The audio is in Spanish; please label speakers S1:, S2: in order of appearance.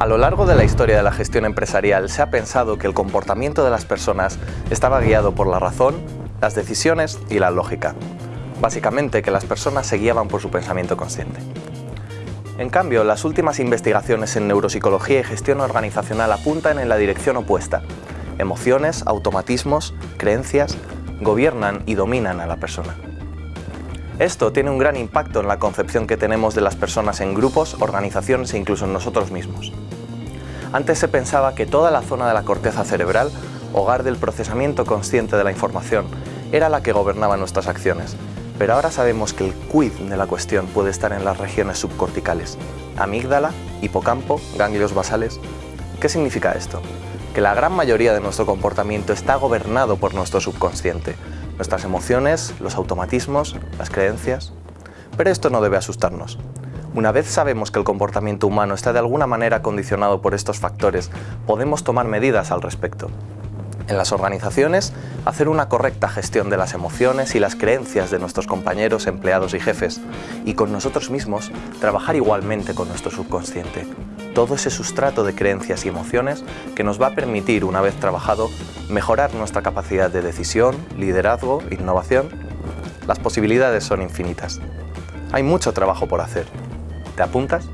S1: A lo largo de la historia de la gestión empresarial se ha pensado que el comportamiento de las personas estaba guiado por la razón, las decisiones y la lógica. Básicamente que las personas se guiaban por su pensamiento consciente. En cambio, las últimas investigaciones en neuropsicología y gestión organizacional apuntan en la dirección opuesta. Emociones, automatismos, creencias gobiernan y dominan a la persona. Esto tiene un gran impacto en la concepción que tenemos de las personas en grupos, organizaciones e incluso en nosotros mismos. Antes se pensaba que toda la zona de la corteza cerebral, hogar del procesamiento consciente de la información, era la que gobernaba nuestras acciones, pero ahora sabemos que el quid de la cuestión puede estar en las regiones subcorticales, amígdala, hipocampo, ganglios basales. ¿Qué significa esto? Que la gran mayoría de nuestro comportamiento está gobernado por nuestro subconsciente, nuestras emociones, los automatismos, las creencias. Pero esto no debe asustarnos. Una vez sabemos que el comportamiento humano está de alguna manera condicionado por estos factores, podemos tomar medidas al respecto en las organizaciones, hacer una correcta gestión de las emociones y las creencias de nuestros compañeros, empleados y jefes, y con nosotros mismos, trabajar igualmente con nuestro subconsciente. Todo ese sustrato de creencias y emociones que nos va a permitir, una vez trabajado, mejorar nuestra capacidad de decisión, liderazgo, innovación. Las posibilidades son infinitas. Hay mucho trabajo por hacer. ¿Te apuntas?